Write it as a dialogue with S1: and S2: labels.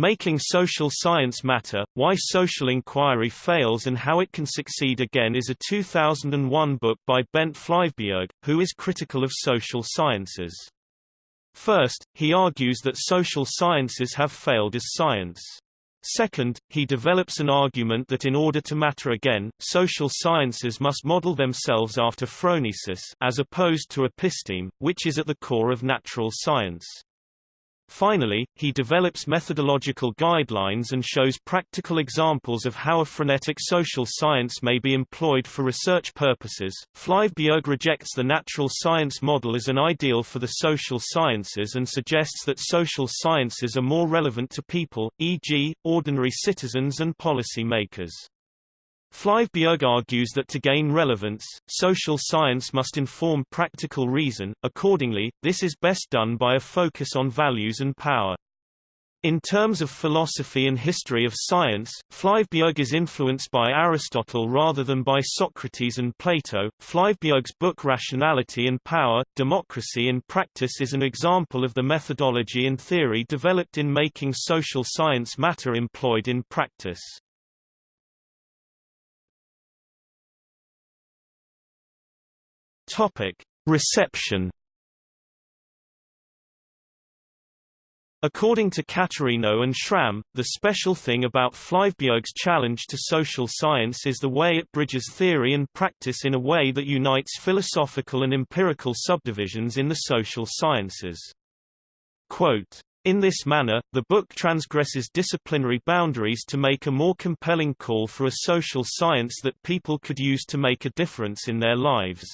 S1: Making Social Science Matter, Why Social Inquiry Fails and How It Can Succeed Again is a 2001 book by Bent Flyvbjerg, who is critical of social sciences. First, he argues that social sciences have failed as science. Second, he develops an argument that in order to matter again, social sciences must model themselves after phronesis as opposed to episteme, which is at the core of natural science. Finally, he develops methodological guidelines and shows practical examples of how a phronetic social science may be employed for research purposes. Flyvbjerg rejects the natural science model as an ideal for the social sciences and suggests that social sciences are more relevant to people, e.g., ordinary citizens and policy makers. Flyvbjerg argues that to gain relevance, social science must inform practical reason, accordingly, this is best done by a focus on values and power. In terms of philosophy and history of science, Flyvbjerg is influenced by Aristotle rather than by Socrates and Plato. Flyvbjerg's book Rationality and Power, Democracy in Practice is an example of the methodology and theory developed in making social science matter employed in practice. Topic: Reception. According to Caterino and Schram, the special thing about Flyvbjerg's challenge to social science is the way it bridges theory and practice in a way that unites philosophical and empirical subdivisions in the social sciences. Quote, in this manner, the book transgresses disciplinary boundaries to make a more compelling call for a social science that people could use to make a difference in their lives.